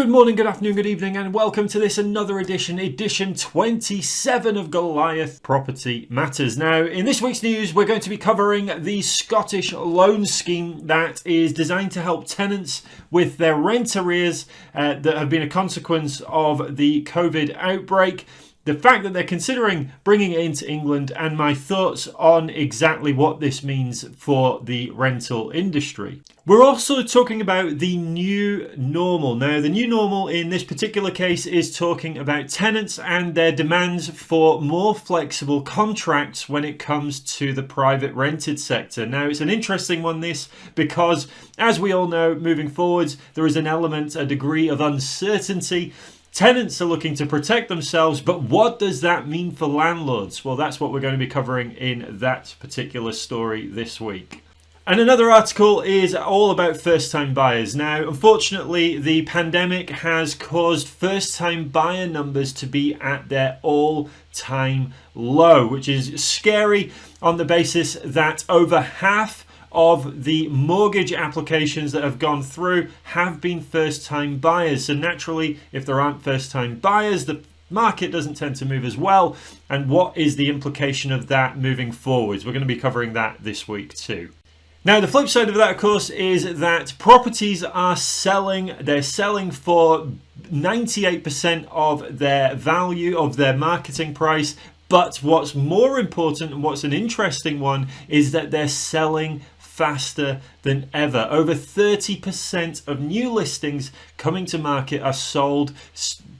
Good morning, good afternoon, good evening, and welcome to this another edition, edition 27 of Goliath Property Matters. Now, in this week's news, we're going to be covering the Scottish loan scheme that is designed to help tenants with their rent arrears uh, that have been a consequence of the COVID outbreak the fact that they're considering bringing it into England and my thoughts on exactly what this means for the rental industry. We're also talking about the new normal. Now, the new normal in this particular case is talking about tenants and their demands for more flexible contracts when it comes to the private rented sector. Now, it's an interesting one, this, because as we all know, moving forwards, there is an element, a degree of uncertainty Tenants are looking to protect themselves, but what does that mean for landlords? Well, that's what we're going to be covering in that particular story this week. And another article is all about first time buyers. Now, unfortunately, the pandemic has caused first time buyer numbers to be at their all time low, which is scary on the basis that over half of the mortgage applications that have gone through have been first time buyers. So naturally, if there aren't first time buyers, the market doesn't tend to move as well. And what is the implication of that moving forwards? We're going to be covering that this week too. Now, the flip side of that, of course, is that properties are selling. They're selling for 98% of their value, of their marketing price. But what's more important and what's an interesting one is that they're selling faster than ever. Over 30% of new listings coming to market are sold,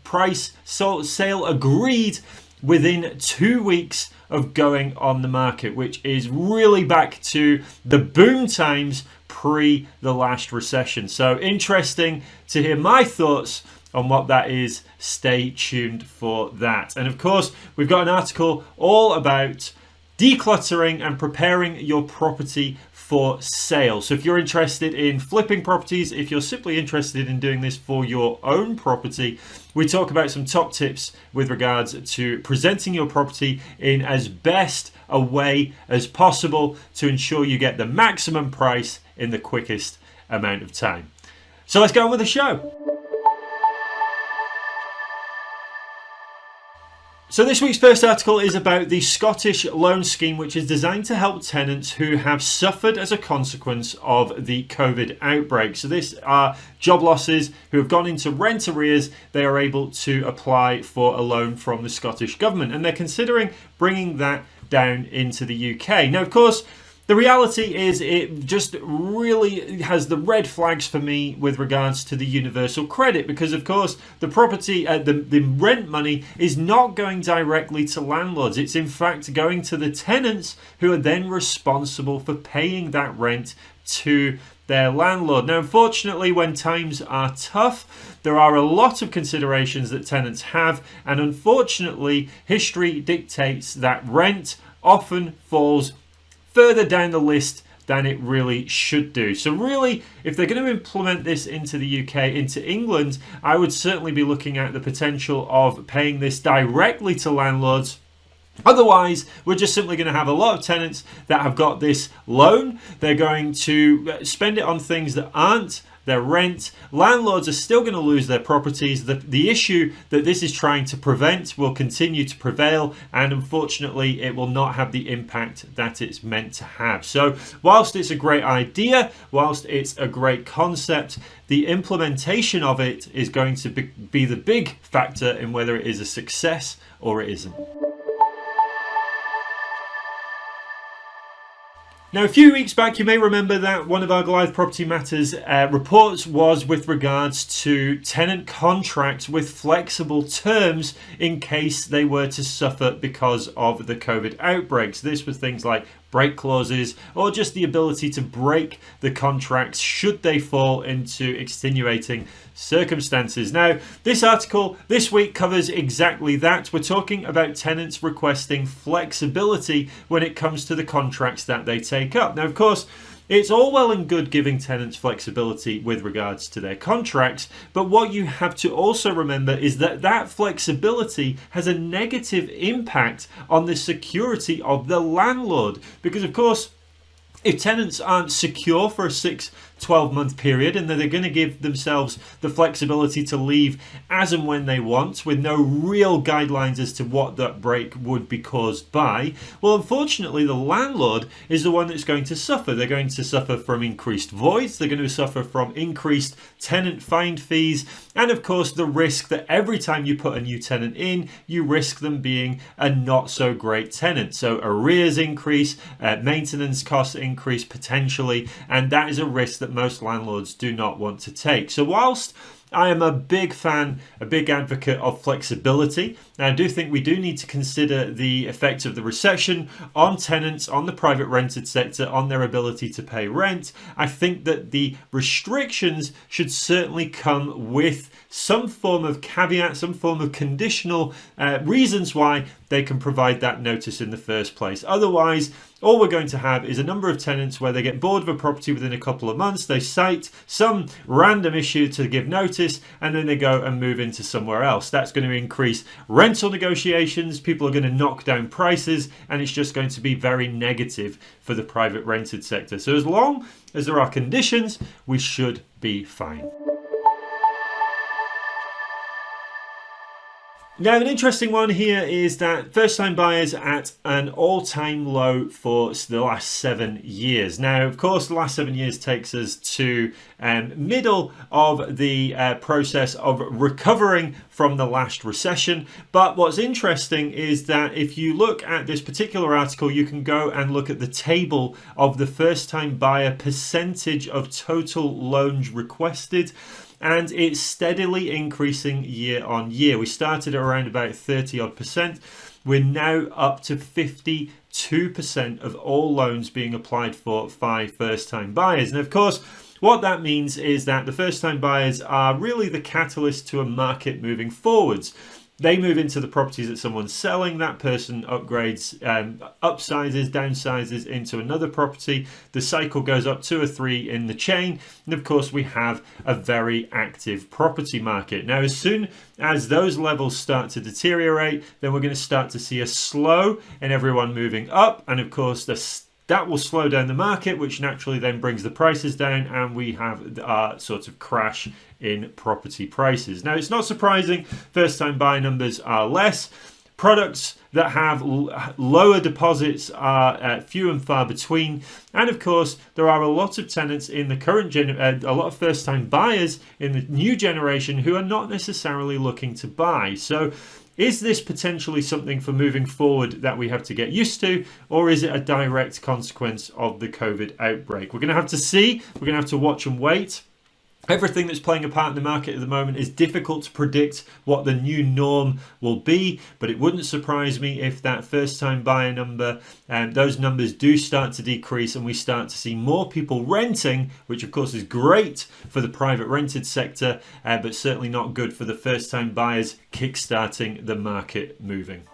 price, sold, sale agreed within two weeks of going on the market, which is really back to the boom times pre the last recession. So interesting to hear my thoughts on what that is. Stay tuned for that. And of course, we've got an article all about decluttering and preparing your property for sale. So if you're interested in flipping properties, if you're simply interested in doing this for your own property, we talk about some top tips with regards to presenting your property in as best a way as possible to ensure you get the maximum price in the quickest amount of time. So let's go on with the show. So this week's first article is about the Scottish loan scheme which is designed to help tenants who have suffered as a consequence of the COVID outbreak. So this are job losses who have gone into rent arrears. They are able to apply for a loan from the Scottish Government and they're considering bringing that down into the UK. Now of course the reality is it just really has the red flags for me with regards to the universal credit because of course the property uh, the, the rent money is not going directly to landlords it's in fact going to the tenants who are then responsible for paying that rent to their landlord. Now, unfortunately, when times are tough, there are a lot of considerations that tenants have, and unfortunately, history dictates that rent often falls further down the list than it really should do. So really, if they're going to implement this into the UK, into England, I would certainly be looking at the potential of paying this directly to landlords Otherwise, we're just simply going to have a lot of tenants that have got this loan. They're going to uh, spend it on things that aren't their rent. Landlords are still going to lose their properties. The, the issue that this is trying to prevent will continue to prevail and unfortunately it will not have the impact that it's meant to have. So whilst it's a great idea, whilst it's a great concept, the implementation of it is going to be, be the big factor in whether it is a success or it isn't. Now, a few weeks back, you may remember that one of our Goliath Property Matters uh, reports was with regards to tenant contracts with flexible terms in case they were to suffer because of the COVID outbreaks. This was things like break clauses or just the ability to break the contracts should they fall into extenuating circumstances. Now, this article this week covers exactly that. We're talking about tenants requesting flexibility when it comes to the contracts that they take up. Now, of course, it's all well and good giving tenants flexibility with regards to their contracts, but what you have to also remember is that that flexibility has a negative impact on the security of the landlord. Because of course, if tenants aren't secure for a six 12 month period and that they're going to give themselves the flexibility to leave as and when they want with no real guidelines as to what that break would be caused by, well, unfortunately, the landlord is the one that's going to suffer. They're going to suffer from increased voids, they're going to suffer from increased tenant find fees, and of course, the risk that every time you put a new tenant in, you risk them being a not so great tenant. So, arrears increase, uh, maintenance costs increase potentially, and that is a risk that that most landlords do not want to take. So, whilst I am a big fan, a big advocate of flexibility. Now, I do think we do need to consider the effect of the recession on tenants, on the private rented sector, on their ability to pay rent. I think that the restrictions should certainly come with some form of caveat, some form of conditional uh, reasons why they can provide that notice in the first place. Otherwise, all we're going to have is a number of tenants where they get bored of a property within a couple of months, they cite some random issue to give notice, and then they go and move into somewhere else. That's going to increase rental negotiations, people are going to knock down prices, and it's just going to be very negative for the private rented sector. So, as long as there are conditions, we should be fine. Now, an interesting one here is that first time buyers at an all time low for the last seven years. Now, of course, the last seven years takes us to um, middle of the uh, process of recovering from the last recession. But what's interesting is that if you look at this particular article, you can go and look at the table of the first time buyer percentage of total loans requested and it's steadily increasing year on year. We started at around about 30 odd percent. We're now up to 52% of all loans being applied for by first time buyers. And of course, what that means is that the first time buyers are really the catalyst to a market moving forwards. They move into the properties that someone's selling. That person upgrades, um, upsizes, downsizes into another property. The cycle goes up two or three in the chain. And of course, we have a very active property market. Now, as soon as those levels start to deteriorate, then we're going to start to see a slow and everyone moving up. And of course, the that will slow down the market, which naturally then brings the prices down, and we have a sort of crash in property prices. Now, it's not surprising first time buy numbers are less. Products that have lower deposits are uh, few and far between. And of course, there are a lot of tenants in the current gen, uh, a lot of first time buyers in the new generation who are not necessarily looking to buy. So is this potentially something for moving forward that we have to get used to, or is it a direct consequence of the COVID outbreak? We're going to have to see. We're going to have to watch and wait. Everything that's playing a part in the market at the moment is difficult to predict what the new norm will be, but it wouldn't surprise me if that first time buyer number and um, those numbers do start to decrease and we start to see more people renting, which of course is great for the private rented sector, uh, but certainly not good for the first time buyers kickstarting the market moving.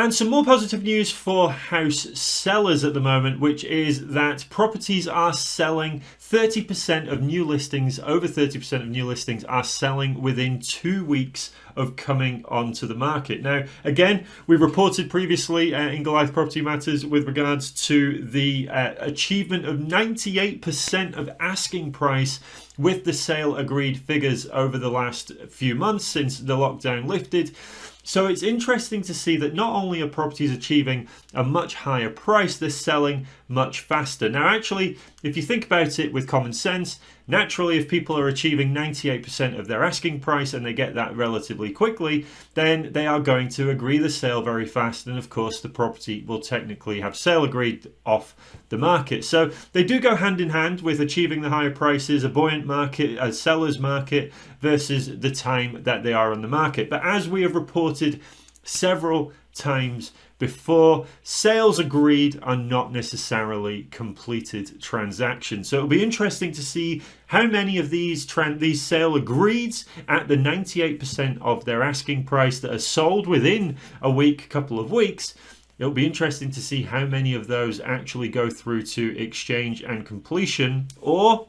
And some more positive news for house sellers at the moment, which is that properties are selling 30% of new listings, over 30% of new listings are selling within two weeks of coming onto the market. Now, again, we've reported previously uh, in Goliath Property Matters with regards to the uh, achievement of 98% of asking price with the sale agreed figures over the last few months since the lockdown lifted. So it's interesting to see that not only are properties achieving a much higher price, they're selling much faster. Now, actually, if you think about it with common sense, naturally, if people are achieving 98% of their asking price and they get that relatively quickly, then they are going to agree the sale very fast. And of course, the property will technically have sale agreed off the market. So they do go hand in hand with achieving the higher prices, a buoyant market, a seller's market versus the time that they are on the market. But as we have reported several times before. Sales agreed are not necessarily completed transactions. So it'll be interesting to see how many of these these sale agreeds at the 98% of their asking price that are sold within a week, couple of weeks. It'll be interesting to see how many of those actually go through to exchange and completion or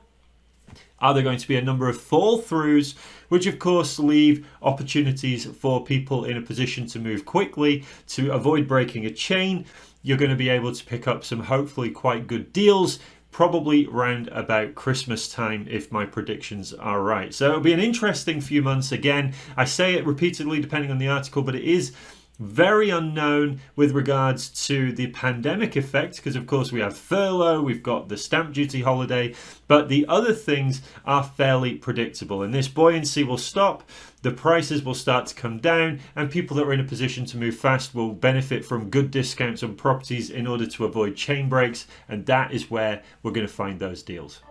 Are there going to be a number of fall throughs, which of course leave opportunities for people in a position to move quickly to avoid breaking a chain? You're going to be able to pick up some hopefully quite good deals probably round about Christmas time if my predictions are right. So it'll be an interesting few months again. I say it repeatedly depending on the article, but it is very unknown with regards to the pandemic effect because of course we have furlough we've got the stamp duty holiday but the other things are fairly predictable and this buoyancy will stop the prices will start to come down and people that are in a position to move fast will benefit from good discounts on properties in order to avoid chain breaks and that is where we're going to find those deals.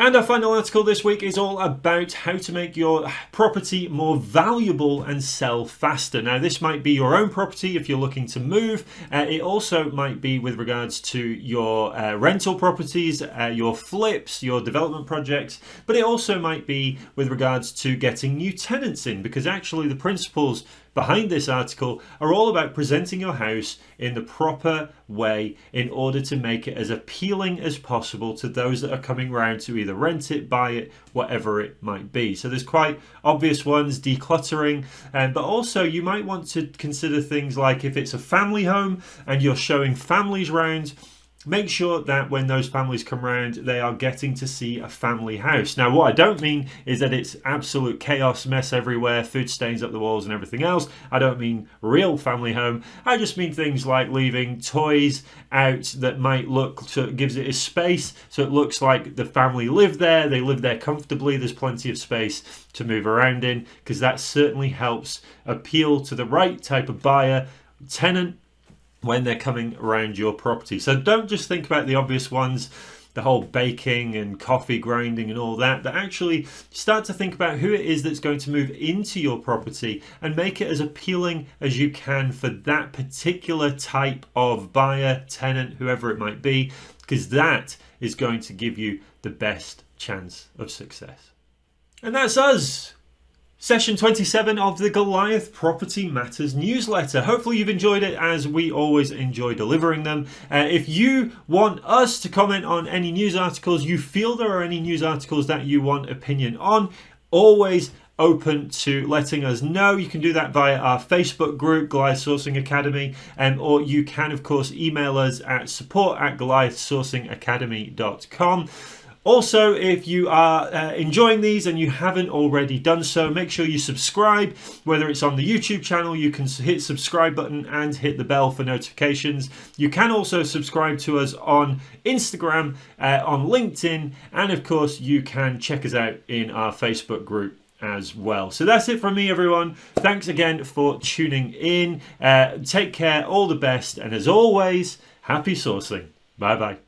And our final article this week is all about how to make your property more valuable and sell faster. Now, this might be your own property if you're looking to move. Uh, it also might be with regards to your uh, rental properties, uh, your flips, your development projects, but it also might be with regards to getting new tenants in because actually the principles behind this article are all about presenting your house in the proper way in order to make it as appealing as possible to those that are coming round to either rent it, buy it, whatever it might be. So there's quite obvious ones, decluttering, um, but also you might want to consider things like if it's a family home and you're showing families round, make sure that when those families come round they are getting to see a family house. Now what i don't mean is that it's absolute chaos mess everywhere food stains up the walls and everything else. I don't mean real family home. I just mean things like leaving toys out that might look so it gives it a space so it looks like the family live there they live there comfortably there's plenty of space to move around in because that certainly helps appeal to the right type of buyer tenant when they're coming around your property. So don't just think about the obvious ones, the whole baking and coffee grinding and all that, but actually start to think about who it is that's going to move into your property and make it as appealing as you can for that particular type of buyer, tenant, whoever it might be, because that is going to give you the best chance of success. And that's us. Session 27 of the Goliath Property Matters newsletter. Hopefully you've enjoyed it as we always enjoy delivering them. Uh, if you want us to comment on any news articles, you feel there are any news articles that you want opinion on, always open to letting us know. You can do that via our Facebook group, Goliath Sourcing Academy, um, or you can, of course, email us at support at goliathsourcingacademy.com. Also, if you are uh, enjoying these and you haven't already done so, make sure you subscribe. Whether it's on the YouTube channel, you can hit subscribe button and hit the bell for notifications. You can also subscribe to us on Instagram, uh, on LinkedIn, and of course, you can check us out in our Facebook group as well. So that's it from me, everyone. Thanks again for tuning in. Uh, take care, all the best, and as always, happy sourcing. Bye bye.